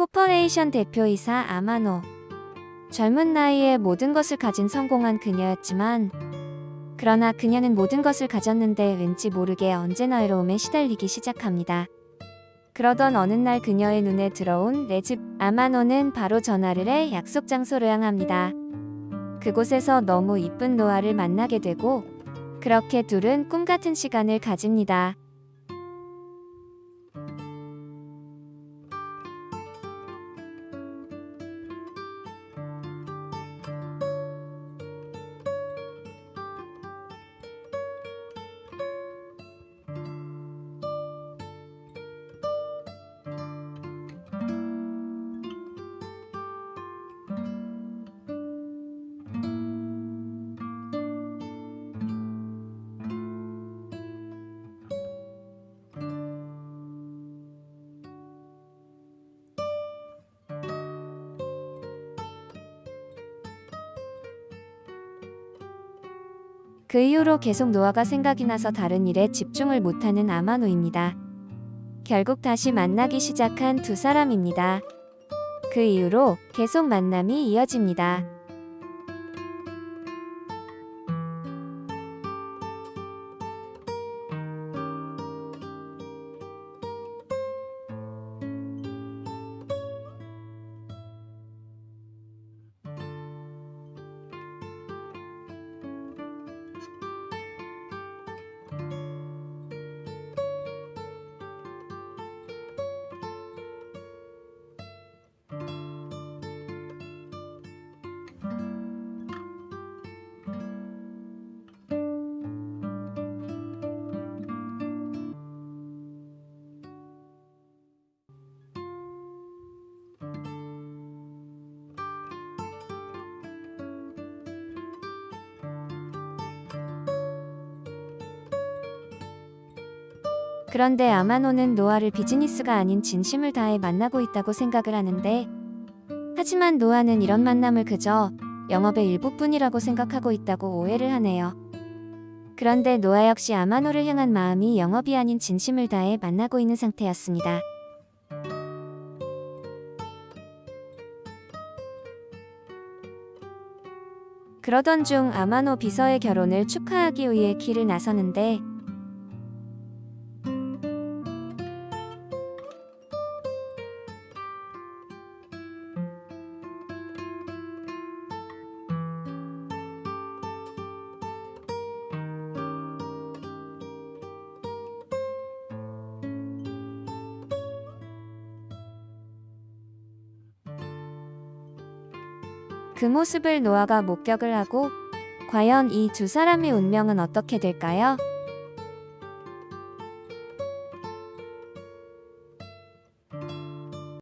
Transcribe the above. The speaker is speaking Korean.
Corporation 대표이사 아마노. 젊은 나이에 모든 것을 가진 성공한 그녀였지만 그러나 그녀는 모든 것을 가졌는데 왠지 모르게 언제나 외로움에 시달리기 시작합니다. 그러던 어느 날 그녀의 눈에 들어온 레즈 아마노는 바로 전화를 해 약속 장소로 향합니다. 그곳에서 너무 이쁜 노아를 만나게 되고 그렇게 둘은 꿈 같은 시간을 가집니다. 그 이후로 계속 노아가 생각이 나서 다른 일에 집중을 못하는 아마노입니다. 결국 다시 만나기 시작한 두 사람입니다. 그 이후로 계속 만남이 이어집니다. 그런데 아마노는 노아를 비즈니스가 아닌 진심을 다해 만나고 있다고 생각을 하는데 하지만 노아는 이런 만남을 그저 영업의 일부뿐이라고 생각하고 있다고 오해를 하네요. 그런데 노아 역시 아마노를 향한 마음이 영업이 아닌 진심을 다해 만나고 있는 상태였습니다. 그러던 중 아마노 비서의 결혼을 축하하기 위해 길을 나서는데 그 모습을 노아가 목격을 하고 과연 이 두 사람의 운명은 어떻게 될까요?